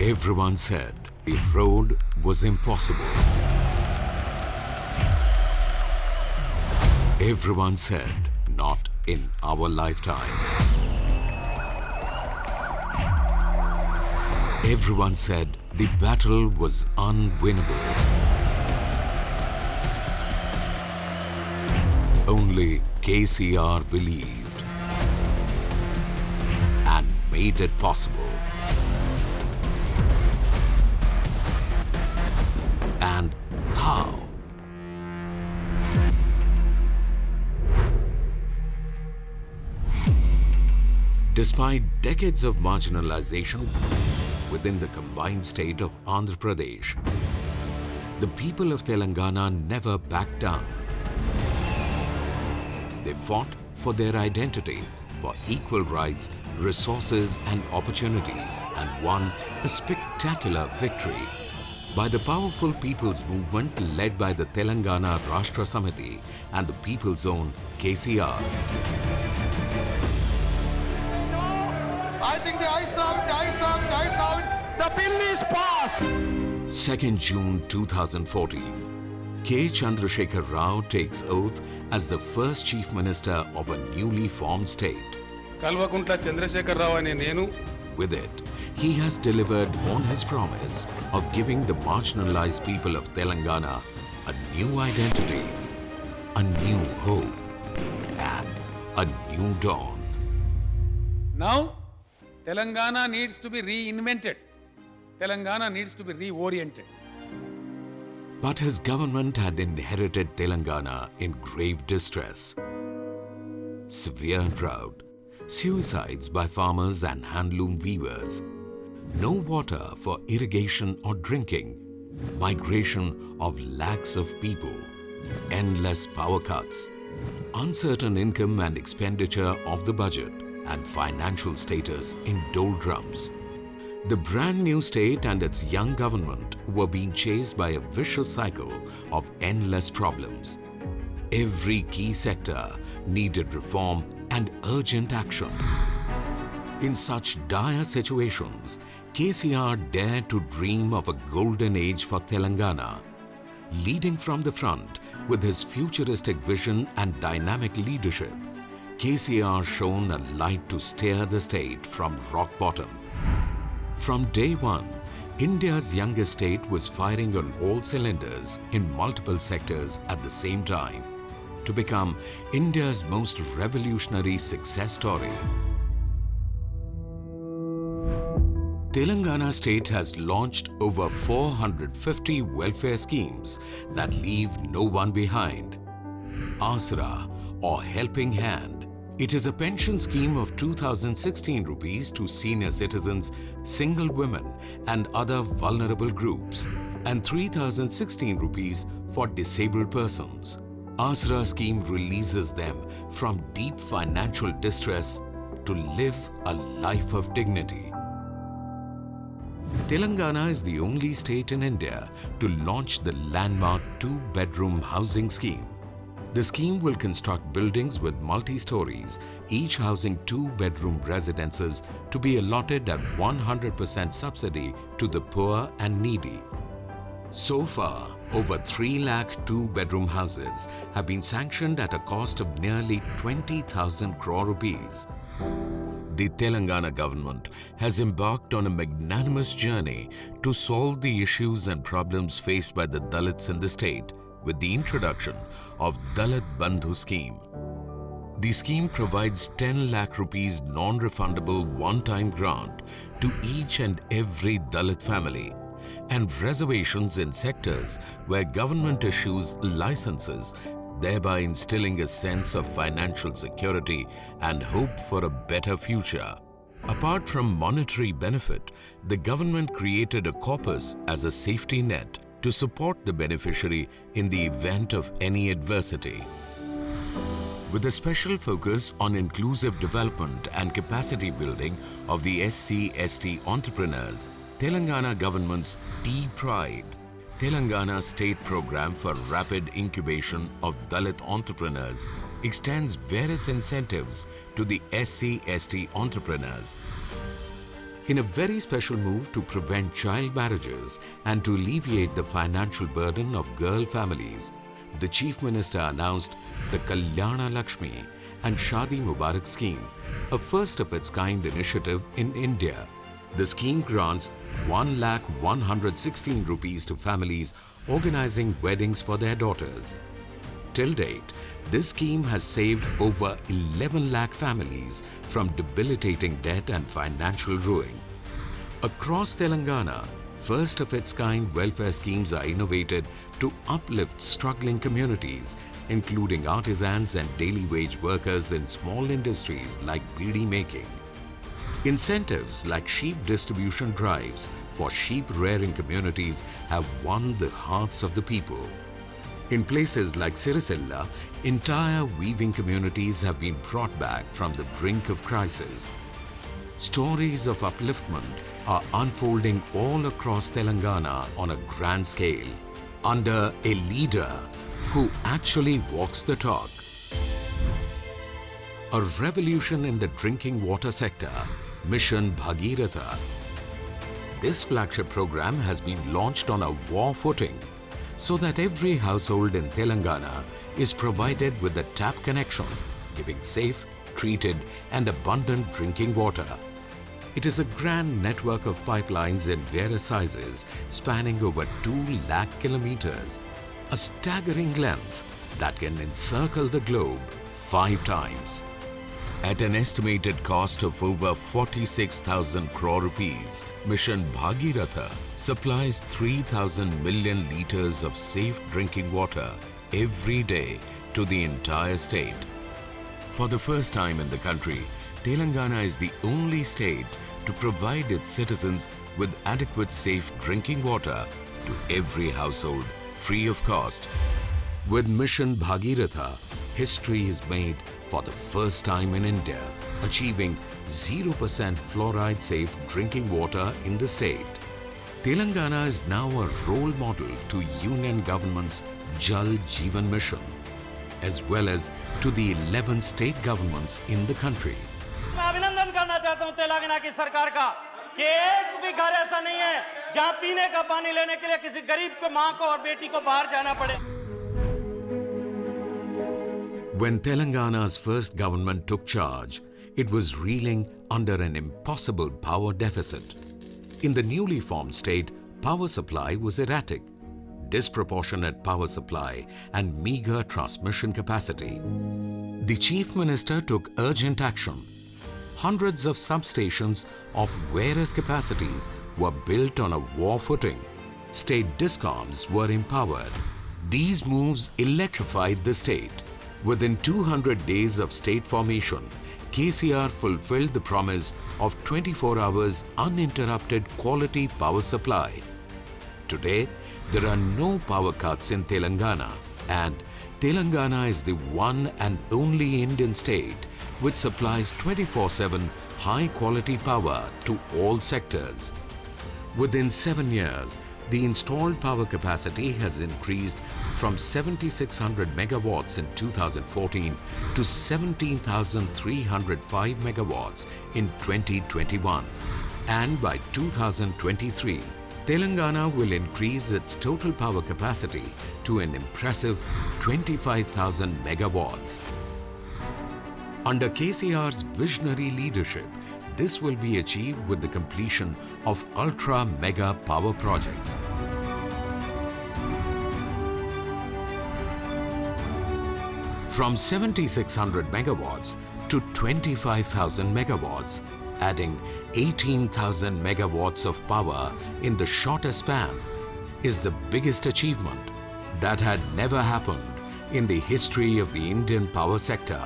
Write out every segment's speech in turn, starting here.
Everyone said the road was impossible. Everyone said, not in our lifetime. Everyone said the battle was unwinnable. Only KCR believed and made it possible. How? Despite decades of marginalization within the combined state of Andhra Pradesh, the people of Telangana never backed down. They fought for their identity, for equal rights, resources and opportunities and won a spectacular victory By the powerful people's movement led by the Telangana Rashtra Samiti and the people's own KCR. I think the eyes have it, the eyes have it, the eyes have it. The bill is passed. 2nd June 2014, K. Chandrasekhar Rao takes oath as the first Chief Minister of a newly formed state. Kalvakuntla Chandrashekar Rao అనే నేను With it, he has delivered on his promise of giving the marginalized people of Telangana a new identity, a new hope, and a new dawn. Now, Telangana needs to be reinvented. Telangana needs to be reoriented. But his government had inherited Telangana in grave distress. Severe drought, suicides by farmers and handloom weavers, no water for irrigation or drinking, migration of lakhs of people, endless power cuts, uncertain income and expenditure of the budget, and financial status in doldrums. The brand new state and its young government were being chased by a vicious cycle of endless problems. Every key sector needed reform and urgent action. In such dire situations, KCR dared to dream of a golden age for Telangana. Leading from the front with his futuristic vision and dynamic leadership, KCR shone a light to steer the state from rock bottom. From day one, India's youngest state was firing on all cylinders in multiple sectors at the same time to become India's most revolutionary success story. Telangana state has launched over 450 welfare schemes that leave no one behind. Asra or Helping Hand. It is a pension scheme of 2016 rupees to senior citizens, single women and other vulnerable groups and 3016 rupees for disabled persons. Asra scheme releases them from deep financial distress to live a life of dignity. Telangana is the only state in India to launch the landmark two-bedroom housing scheme. The scheme will construct buildings with multi-stories, each housing two-bedroom residences to be allotted at 100% subsidy to the poor and needy. So far, over 3 lakh two-bedroom houses have been sanctioned at a cost of nearly 20,000 crore rupees. The Telangana government has embarked on a magnanimous journey to solve the issues and problems faced by the Dalits in the state with the introduction of Dalit Bandhu scheme. The scheme provides 10 lakh rupees non-refundable one-time grant to each and every Dalit family and reservations in sectors where government issues licenses thereby instilling a sense of financial security and hope for a better future. Apart from monetary benefit, the government created a corpus as a safety net to support the beneficiary in the event of any adversity. With a special focus on inclusive development and capacity building of the SC-ST entrepreneurs, Telangana government's T-Pride Telangana State Program for Rapid Incubation of Dalit Entrepreneurs extends various incentives to the SC-ST entrepreneurs. In a very special move to prevent child marriages and to alleviate the financial burden of girl families, the Chief Minister announced the Kalyana Lakshmi and Shadi Mubarak scheme, a first of its kind initiative in India. The scheme grants 1 lakh 116 rupees to families organizing weddings for their daughters. Till date, this scheme has saved over 11 lakh families from debilitating debt and financial ruin. Across Telangana, first of its kind welfare schemes are innovated to uplift struggling communities, including artisans and daily wage workers in small industries like beedi making. Incentives like sheep distribution drives for sheep rearing communities have won the hearts of the people. In places like Sirisilla, entire weaving communities have been brought back from the brink of crisis. Stories of upliftment are unfolding all across Telangana on a grand scale under a leader who actually walks the talk. A revolution in the drinking water sector, Mission Bhagiratha. This flagship program has been launched on a war footing so that every household in Telangana is provided with a tap connection, giving safe, treated and abundant drinking water. It is a grand network of pipelines in various sizes spanning over 2 lakh kilometers, a staggering length that can encircle the globe five times. At an estimated cost of over 46,000 crore rupees, Mission Bhagiratha supplies 3,000 million litres of safe drinking water every day to the entire state. For the first time in the country, Telangana is the only state to provide its citizens with adequate safe drinking water to every household free of cost. With Mission Bhagiratha, history is made for the first time in India, achieving 0% fluoride safe drinking water in the state. Telangana is now a role model to Union government's Jal Jeevan Mission, as well as to the 11 state governments in the country. मैं अभिनंदन करना चाहता हूं तेलंगाना की सरकार का कि एक भी घर ऐसा नहीं है जहां पीने का पानी लेने के लिए किसी गरीब को मां को और बेटी को बाहर जाना पड़े when Telangana's first government took charge, it was reeling under an impossible power deficit. In the newly formed state, power supply was erratic, disproportionate power supply and meager transmission capacity. The Chief Minister took urgent action. Hundreds of substations of various capacities were built on a war footing. State discoms were empowered. These moves electrified the state. Within 200 days of state formation, KCR fulfilled the promise of 24 hours uninterrupted quality power supply. Today, there are no power cuts in Telangana and Telangana is the one and only Indian state which supplies 24-7 high-quality power to all sectors. Within seven years, the installed power capacity has increased from 7600 megawatts in 2014 to 17,305 megawatts in 2021. And by 2023, Telangana will increase its total power capacity to an impressive 25,000 megawatts. Under KCR's visionary leadership, this will be achieved with the completion of ultra mega power projects. From 7600 megawatts to 25,000 megawatts, adding 18,000 megawatts of power in the shortest span is the biggest achievement that had never happened in the history of the Indian power sector.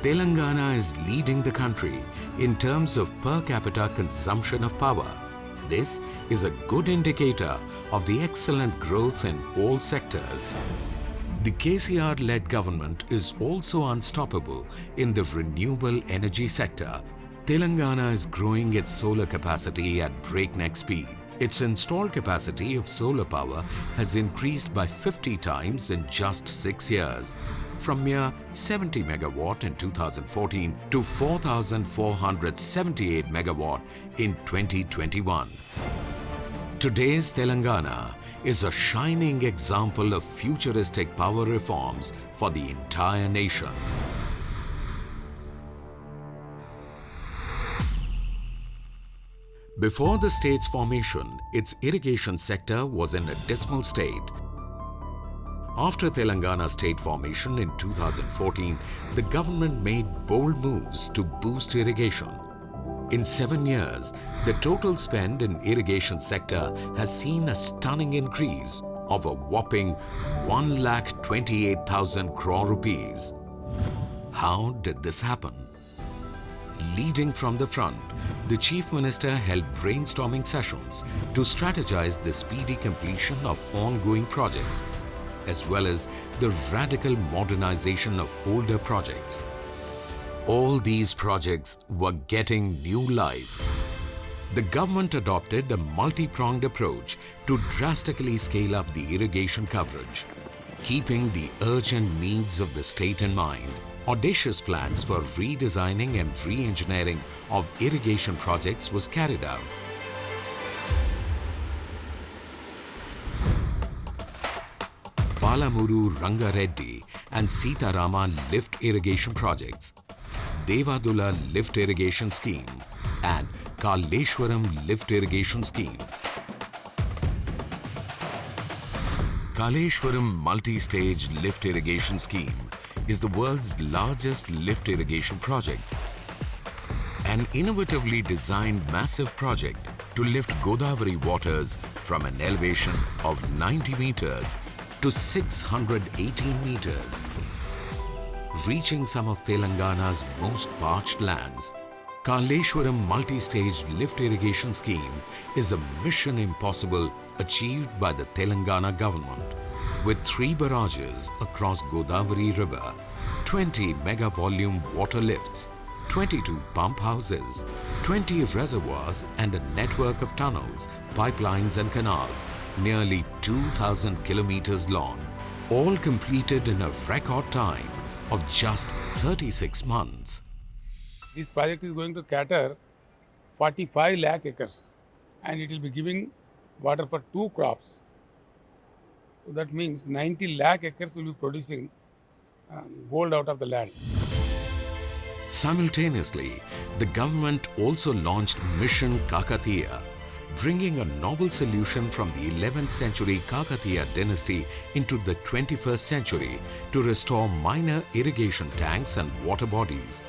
Telangana is leading the country in terms of per capita consumption of power. This is a good indicator of the excellent growth in all sectors. The KCR-led government is also unstoppable in the renewable energy sector. Telangana is growing its solar capacity at breakneck speed. Its installed capacity of solar power has increased by 50 times in just six years. from mere 70 megawatt in 2014 to 4,478 megawatt in 2021. Today's Telangana is a shining example of futuristic power reforms for the entire nation. Before the state's formation, its irrigation sector was in a dismal state. After Telangana state formation in 2014, the government made bold moves to boost irrigation. In seven years, the total spend in irrigation sector has seen a stunning increase of a whopping 1,28,000 crore rupees. How did this happen? Leading from the front, the Chief Minister held brainstorming sessions to strategize the speedy completion of ongoing projects as well as the radical modernization of older projects. All these projects were getting new life. The government adopted a multi-pronged approach to drastically scale up the irrigation coverage, keeping the urgent needs of the state in mind audacious plans for redesigning and re-engineering of irrigation projects was carried out. Palamuru Rangareddy and Sitarama lift irrigation projects, Devadula lift irrigation scheme and Kaleshwaram lift irrigation scheme. Kaleshwaram multi-stage lift irrigation scheme is the world's largest lift irrigation project. An innovatively designed massive project to lift Godavari waters from an elevation of 90 meters to 618 meters, reaching some of Telangana's most parched lands. Kaleshwaram multi-stage lift irrigation scheme is a mission impossible achieved by the Telangana government with three barrages across Godavari River, 20 mega volume water lifts, 22 pump houses, 20 reservoirs and a network of tunnels, pipelines and canals nearly 2,000 kilometers long, all completed in a record time of just 36 months. This project is going to cater 45 lakh acres and it will be giving water for two crops. So that means 90 lakh acres will be producing uh, gold out of the land. Simultaneously, the government also launched Mission Kakatiya, bringing a novel solution from the 11th century Kakatiya dynasty into the 21st century to restore minor irrigation tanks and water bodies.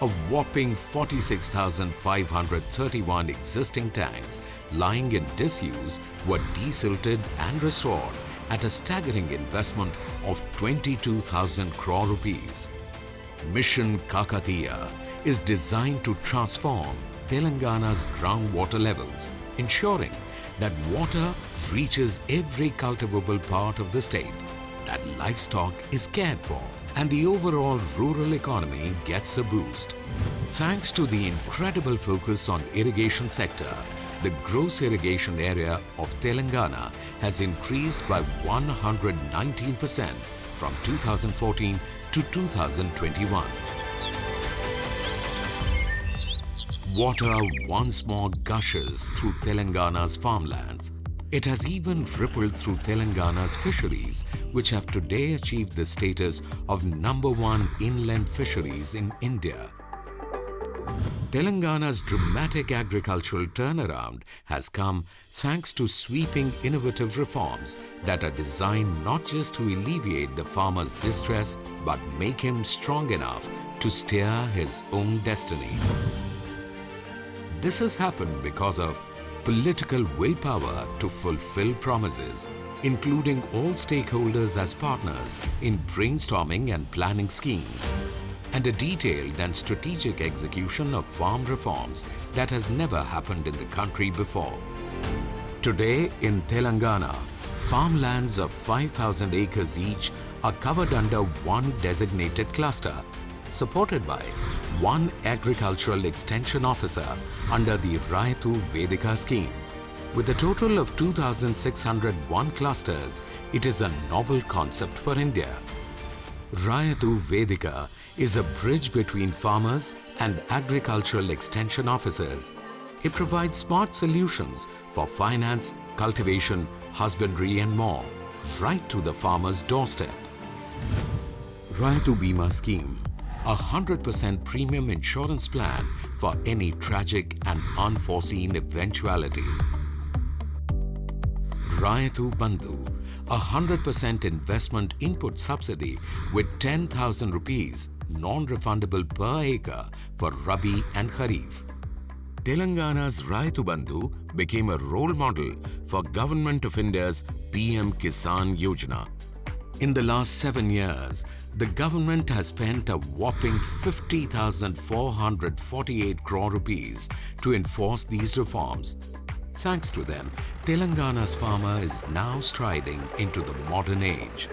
A whopping 46,531 existing tanks lying in disuse were desilted and restored at a staggering investment of 22,000 crore rupees. Mission Kakatiya is designed to transform Telangana's groundwater levels, ensuring that water reaches every cultivable part of the state, that livestock is cared for, and the overall rural economy gets a boost. Thanks to the incredible focus on irrigation sector, the gross irrigation area of Telangana has increased by 119% from 2014 to 2021. Water once more gushes through Telangana's farmlands. It has even rippled through Telangana's fisheries, which have today achieved the status of number one inland fisheries in India. Telangana's dramatic agricultural turnaround has come thanks to sweeping innovative reforms that are designed not just to alleviate the farmer's distress but make him strong enough to steer his own destiny. This has happened because of political willpower to fulfill promises, including all stakeholders as partners in brainstorming and planning schemes, and a detailed and strategic execution of farm reforms that has never happened in the country before. Today in Telangana, farmlands of 5,000 acres each are covered under one designated cluster, supported by one agricultural extension officer under the Rythu Vedika scheme. With a total of 2,601 clusters, it is a novel concept for India. Rythu Vedika is a bridge between farmers and agricultural extension officers. It provides smart solutions for finance, cultivation, husbandry and more, right to the farmer's doorstep. Rythu Bima Scheme, a 100% premium insurance plan for any tragic and unforeseen eventuality. Rythu Bandhu, a 100% investment input subsidy with 10,000 rupees non-refundable per acre for Rabi and Kharif. Telangana's Rythu Bandhu became a role model for Government of India's PM Kisan Yojana. In the last seven years, the government has spent a whopping 50,448 crore rupees to enforce these reforms. Thanks to them, Telangana's farmer is now striding into the modern age.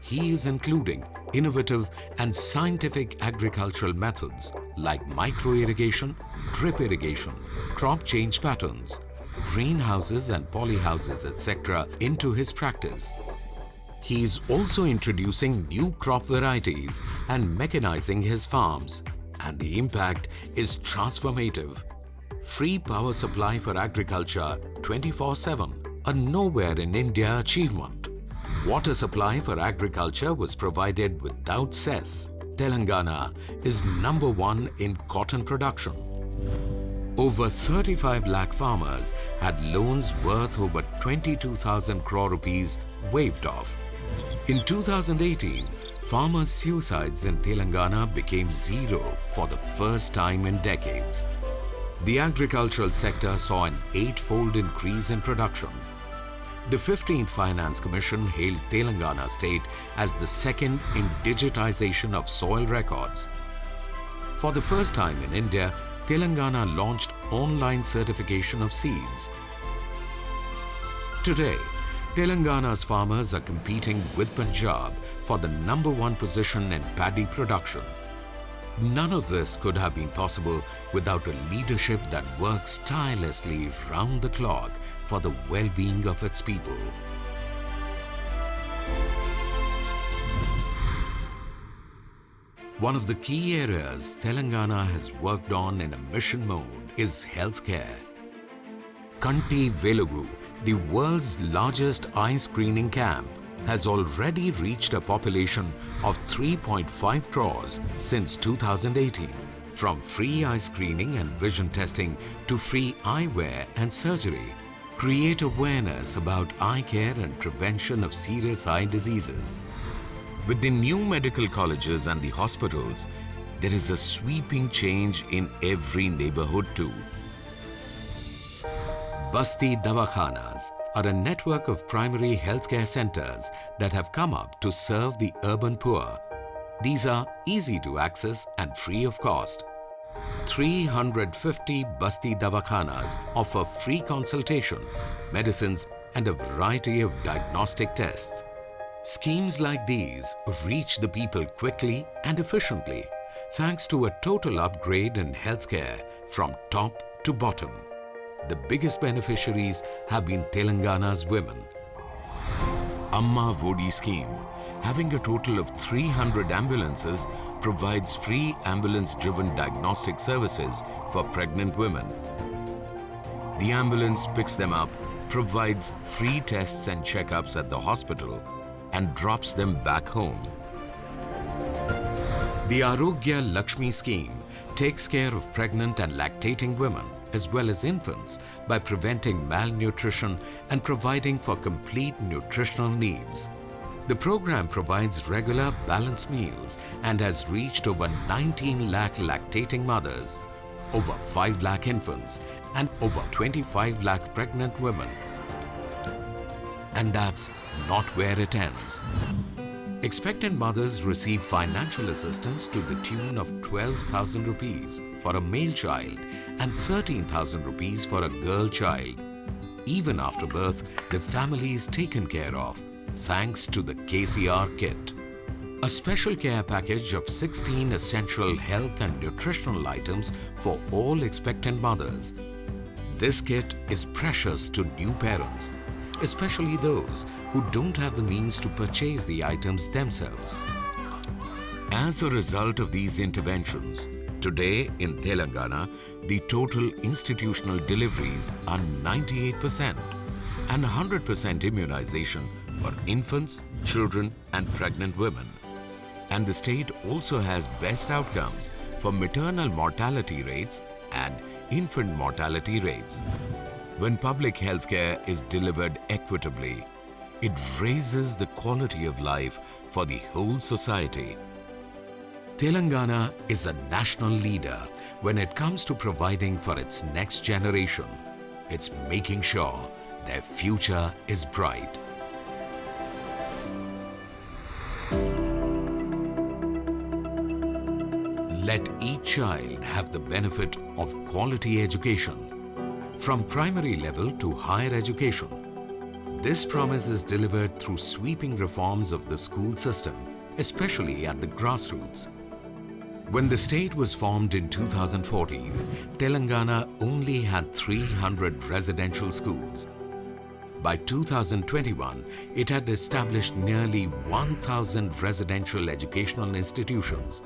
He is including innovative and scientific agricultural methods like micro-irrigation, drip irrigation, crop change patterns, greenhouses and polyhouses etc. into his practice. He is also introducing new crop varieties and mechanizing his farms. And the impact is transformative. Free power supply for agriculture 24-7, a nowhere in India achievement. Water supply for agriculture was provided without cess. Telangana is number one in cotton production. Over 35 lakh farmers had loans worth over 22,000 crore rupees waived off. In 2018, farmers' suicides in Telangana became zero for the first time in decades. The agricultural sector saw an eightfold increase in production. The 15th Finance Commission hailed Telangana state as the second in digitization of soil records. For the first time in India, Telangana launched online certification of seeds. Today, Telangana's farmers are competing with Punjab for the number one position in paddy production. None of this could have been possible without a leadership that works tirelessly round the clock for the well-being of its people. One of the key areas Telangana has worked on in a mission mode is healthcare. Kanti Velugu, the world's largest eye screening camp, has already reached a population of 3.5 crores since 2018. From free eye screening and vision testing to free eyewear and surgery, create awareness about eye care and prevention of serious eye diseases. With the new medical colleges and the hospitals, there is a sweeping change in every neighborhood too. Basti Davakhanas are a network of primary healthcare centers that have come up to serve the urban poor. These are easy to access and free of cost. 350 Basti Davakhanas offer free consultation, medicines and a variety of diagnostic tests. Schemes like these reach the people quickly and efficiently thanks to a total upgrade in healthcare from top to bottom. The biggest beneficiaries have been Telangana's women. Amma Vodi scheme, having a total of 300 ambulances, provides free ambulance-driven diagnostic services for pregnant women. The ambulance picks them up, provides free tests and checkups at the hospital and drops them back home. The Arogya Lakshmi scheme takes care of pregnant and lactating women as well as infants by preventing malnutrition and providing for complete nutritional needs. The program provides regular balanced meals and has reached over 19 lakh lactating mothers, over 5 lakh infants and over 25 lakh pregnant women. And that's not where it ends. Expectant mothers receive financial assistance to the tune of 12,000 rupees for a male child and 13,000 rupees for a girl child. Even after birth, the family is taken care of thanks to the KCR kit. A special care package of 16 essential health and nutritional items for all expectant mothers. This kit is precious to new parents especially those who don't have the means to purchase the items themselves. As a result of these interventions, today in Telangana, the total institutional deliveries are 98% and 100% immunization for infants, children and pregnant women. And the state also has best outcomes for maternal mortality rates and infant mortality rates. When public healthcare is delivered equitably, it raises the quality of life for the whole society. Telangana is a national leader when it comes to providing for its next generation. It's making sure their future is bright. Let each child have the benefit of quality education from primary level to higher education. This promise is delivered through sweeping reforms of the school system, especially at the grassroots. When the state was formed in 2014, Telangana only had 300 residential schools. By 2021, it had established nearly 1,000 residential educational institutions,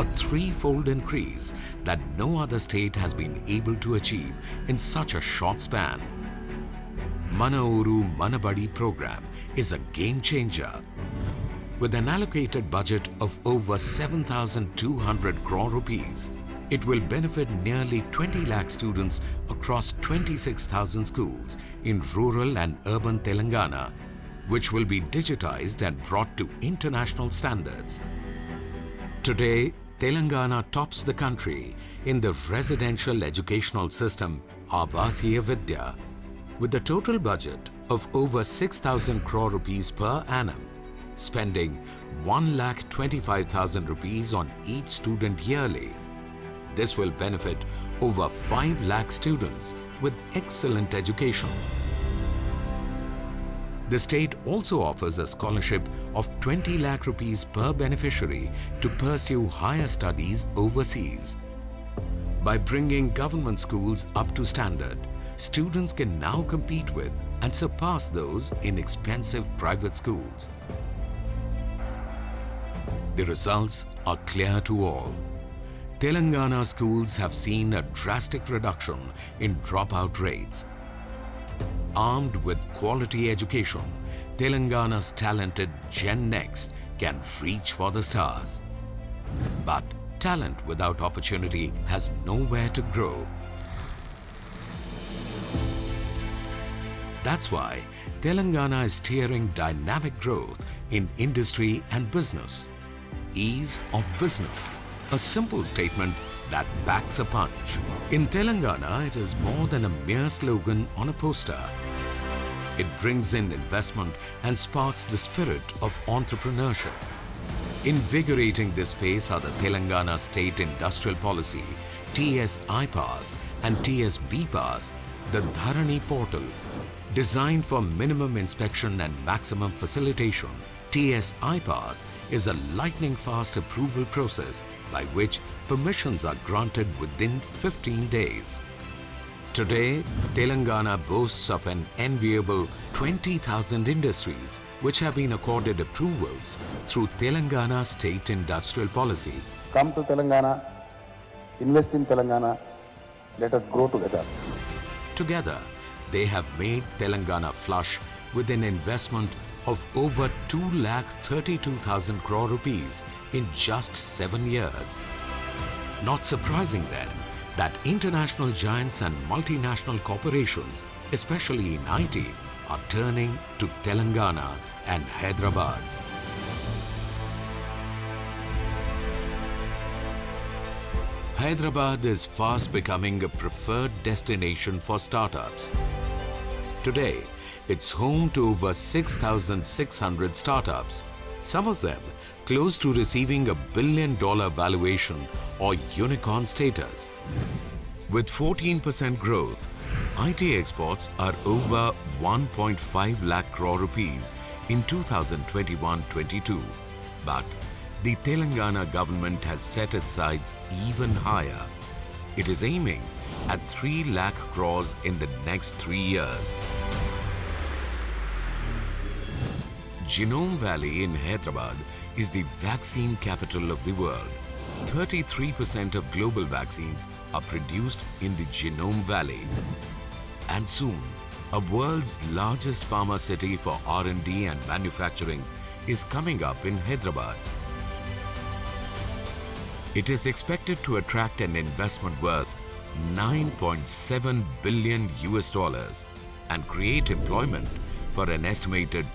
a threefold increase that no other state has been able to achieve in such a short span. Manauru Manabadi program is a game changer. With an allocated budget of over 7,200 crore rupees, it will benefit nearly 20 lakh students across 26,000 schools in rural and urban Telangana, which will be digitized and brought to international standards. Today, Telangana tops the country in the residential educational system Avasiya Vidya with a total budget of over 6,000 crore rupees per annum, spending 1,25,000 rupees on each student yearly. This will benefit over 5 lakh students with excellent education. The state also offers a scholarship of 20 lakh rupees per beneficiary to pursue higher studies overseas. By bringing government schools up to standard, students can now compete with and surpass those in expensive private schools. The results are clear to all. Telangana schools have seen a drastic reduction in dropout rates. Armed with quality education, Telangana's talented Gen Next can reach for the stars. But talent without opportunity has nowhere to grow. That's why Telangana is steering dynamic growth in industry and business. Ease of business, a simple statement that backs a punch. In Telangana, it is more than a mere slogan on a poster. It brings in investment and sparks the spirit of entrepreneurship. Invigorating this space are the Telangana State Industrial Policy, TS iPass and TS BPass, the Dharani portal. Designed for minimum inspection and maximum facilitation, TS iPass is a lightning-fast approval process by which permissions are granted within 15 days. Today, Telangana boasts of an enviable 20,000 industries which have been accorded approvals through Telangana State Industrial Policy. Come to Telangana, invest in Telangana, let us grow together. Together, they have made Telangana flush with an investment of over 2,32,000 crore rupees in just seven years. Not surprising then that international giants and multinational corporations, especially in IT, are turning to Telangana and Hyderabad. Hyderabad is fast becoming a preferred destination for startups. Today, it's home to over 6,600 startups, some of them close to receiving a billion dollar valuation or unicorn status. With 14% growth, IT exports are over 1.5 lakh crore rupees in 2021-22. But the Telangana government has set its sights even higher. It is aiming at 3 lakh crores in the next three years. Genome Valley in Hyderabad is the vaccine capital of the world. 33% of global vaccines are produced in the Genome Valley. And soon, a world's largest pharma city for R&D and manufacturing is coming up in Hyderabad. It is expected to attract an investment worth 9.7 billion US dollars and create employment for an estimated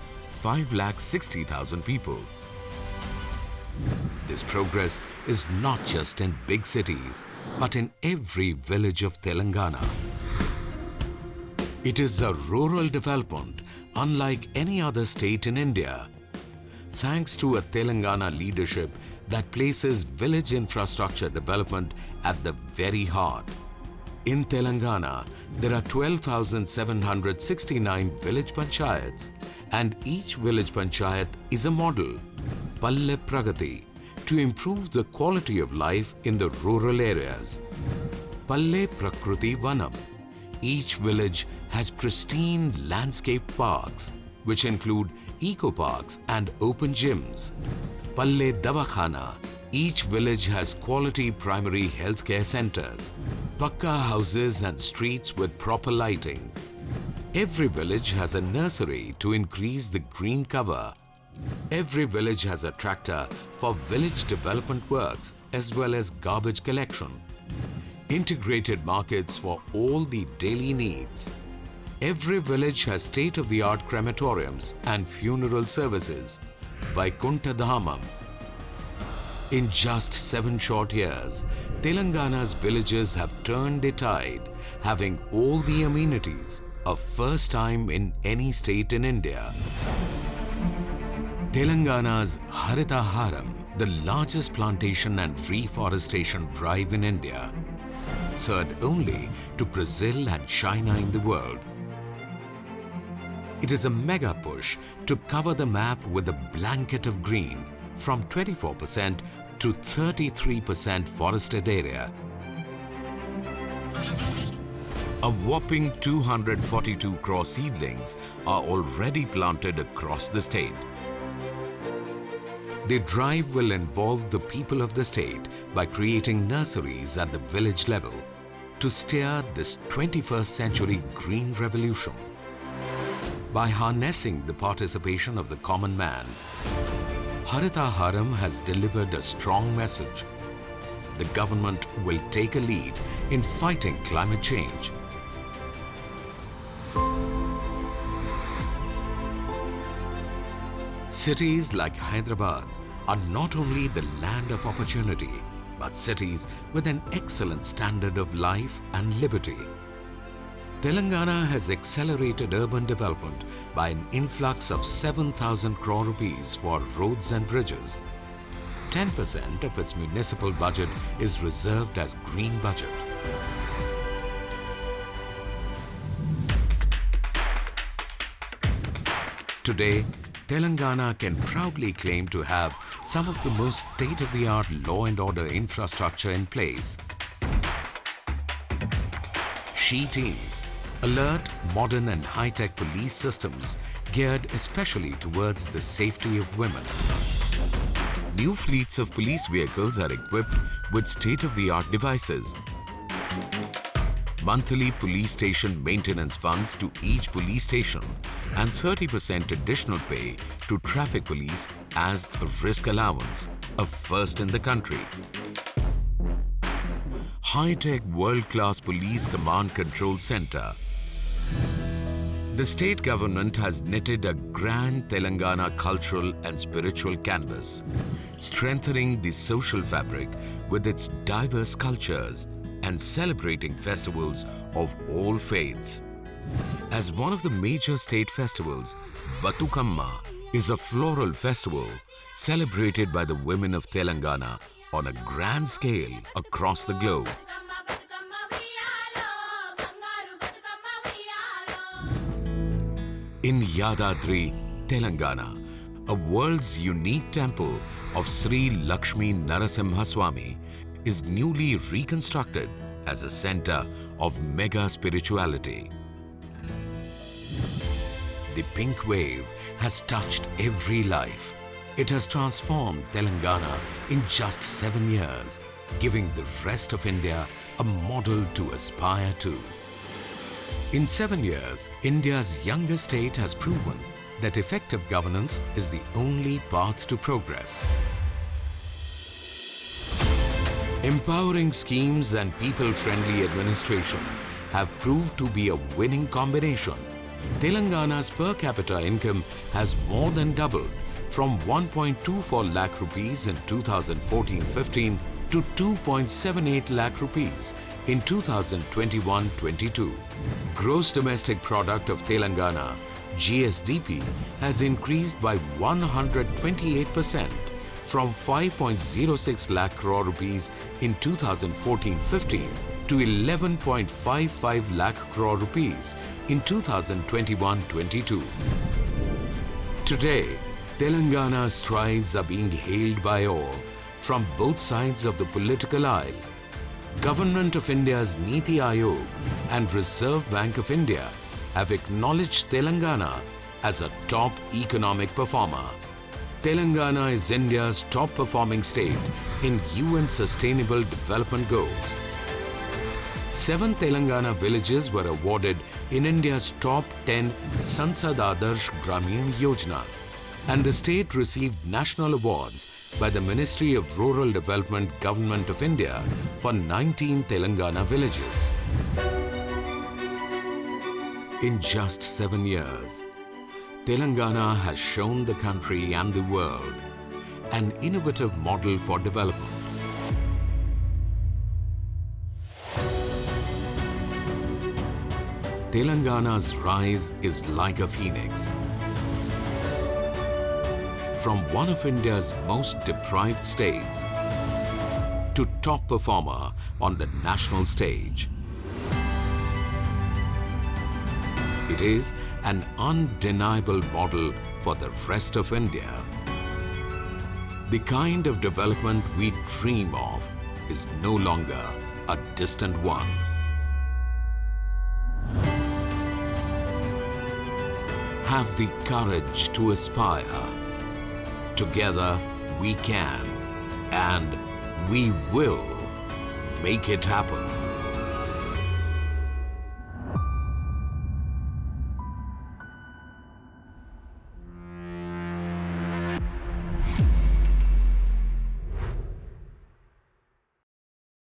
5,60,000 people. This progress is not just in big cities, but in every village of Telangana. It is a rural development unlike any other state in India. Thanks to a Telangana leadership that places village infrastructure development at the very heart. In Telangana, there are 12,769 village panchayats and each village panchayat is a model, Palle Pragati, to improve the quality of life in the rural areas. Palle Prakruti Vanam. Each village has pristine landscape parks, which include eco parks and open gyms. Palle Davakhana. Each village has quality primary healthcare centers, pakka houses and streets with proper lighting. Every village has a nursery to increase the green cover. Every village has a tractor for village development works as well as garbage collection. Integrated markets for all the daily needs. Every village has state-of-the-art crematoriums and funeral services. Vaikuntha Dhamam. In just seven short years, Telangana's villages have turned the tide, having all the amenities, a first time in any state in India. Telangana's Harita Haram, the largest plantation and reforestation drive in India, third only to Brazil and China in the world. It is a mega push to cover the map with a blanket of green from 24% to 33% forested area. A whopping 242 crore seedlings are already planted across the state. The drive will involve the people of the state by creating nurseries at the village level to steer this 21st century green revolution. By harnessing the participation of the common man, Harita Haram has delivered a strong message. The government will take a lead in fighting climate change. Cities like Hyderabad are not only the land of opportunity, but cities with an excellent standard of life and liberty. Telangana has accelerated urban development by an influx of 7,000 crore rupees for roads and bridges. 10% of its municipal budget is reserved as green budget. Today, Telangana can proudly claim to have some of the most state-of-the-art law and order infrastructure in place. She teams, alert, modern and high-tech police systems geared especially towards the safety of women. New fleets of police vehicles are equipped with state-of-the-art devices. Monthly police station maintenance funds to each police station and 30% additional pay to traffic police as a risk allowance, a first in the country. High-tech world-class police command control center. The state government has knitted a grand Telangana cultural and spiritual canvas, strengthening the social fabric with its diverse cultures and celebrating festivals of all faiths. As one of the major state festivals, Bathukamma is a floral festival celebrated by the women of Telangana on a grand scale across the globe. In Yadadri, Telangana, a world's unique temple of Sri Lakshmi Narasimhaswamy is newly reconstructed as a center of mega spirituality. The pink wave has touched every life. It has transformed Telangana in just seven years, giving the rest of India a model to aspire to. In seven years, India's youngest state has proven that effective governance is the only path to progress. Empowering schemes and people-friendly administration have proved to be a winning combination. Telangana's per capita income has more than doubled from 1.24 lakh rupees in 2014-15 to 2.78 lakh rupees in 2021-22. Gross domestic product of Telangana GSDP has increased by 128% from 5.06 lakh crore rupees in 2014-15 to 11.55 lakh crore rupees in 2021-22. Today, Telangana's strides are being hailed by all from both sides of the political aisle. Government of India's Niti Aayog and Reserve Bank of India have acknowledged Telangana as a top economic performer. Telangana is India's top performing state in UN Sustainable Development Goals. Seven Telangana villages were awarded in India's top 10 Sansad Adarsh Gramin Yojana and the state received national awards by the Ministry of Rural Development Government of India for 19 Telangana villages. In just seven years, Telangana has shown the country and the world an innovative model for development. Telangana's rise is like a phoenix. From one of India's most deprived states to top performer on the national stage. It is an undeniable model for the rest of India. The kind of development we dream of is no longer a distant one. Have the courage to aspire. Together we can and we will make it happen.